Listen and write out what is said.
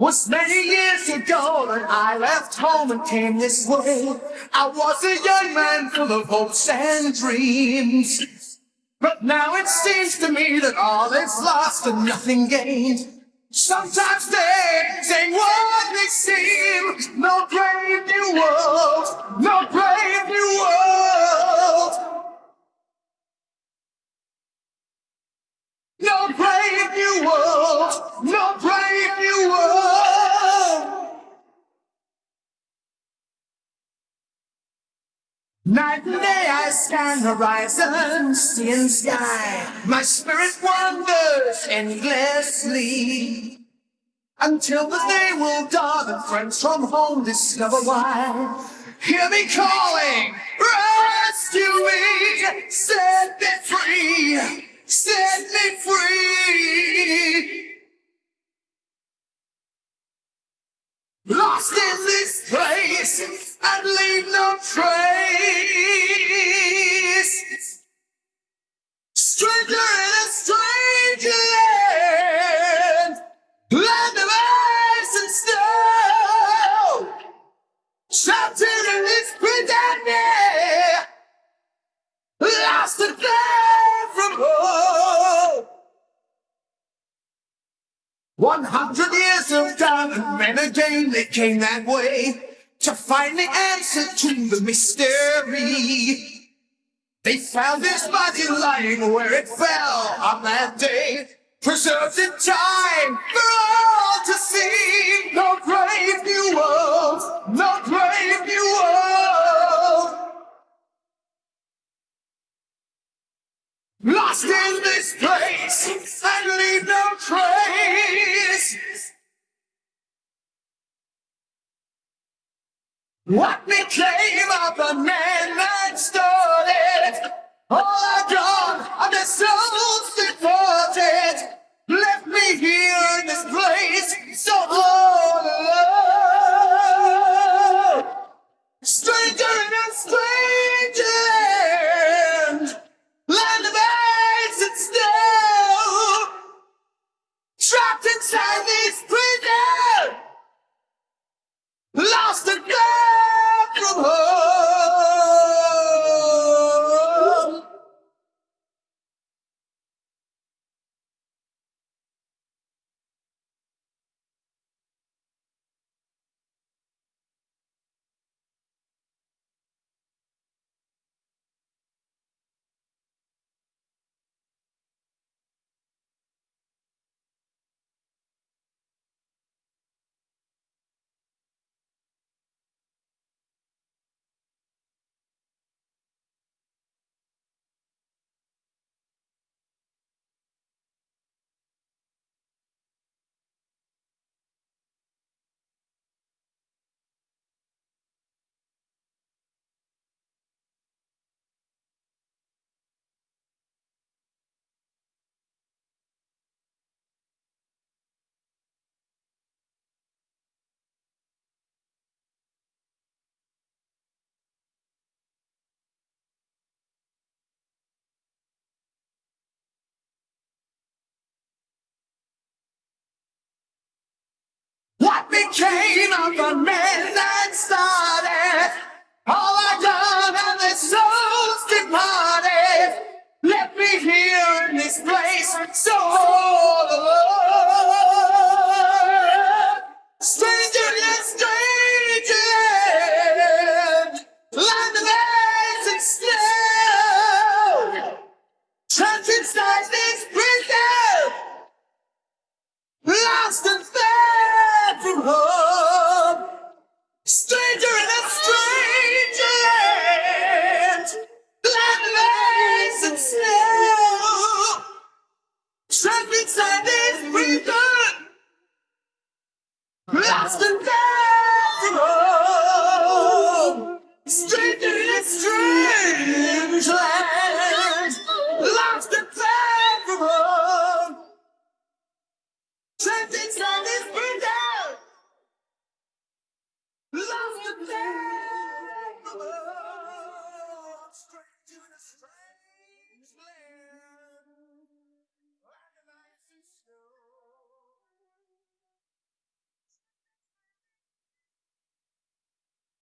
Was many years ago when I left home and came this way. I was a young man full of hopes and dreams. But now it seems to me that all is lost and nothing gained. Sometimes things ain't what they seem. No brave new world, no brave new world. Night and day I scan horizon, and sky. My spirit wanders endlessly. Until the day will dawn and friends from home discover why. Hear me calling, rescue me, set me free, set me free. Trapped in this pandemic, lost and far from home. One hundred years of time, and then again they came that way to find the answer to the mystery. They found his body lying where it fell on that day, preserved in time for all to see. No brave new world, Lost in this place and leave no trace. What became of the man that started? All are gone, and their souls Became of the men that started? All are done and their souls departed. Left me here in this place, so alone. Stranger yet strange land, land of ice and snow. Trapped inside this Invincible! Stay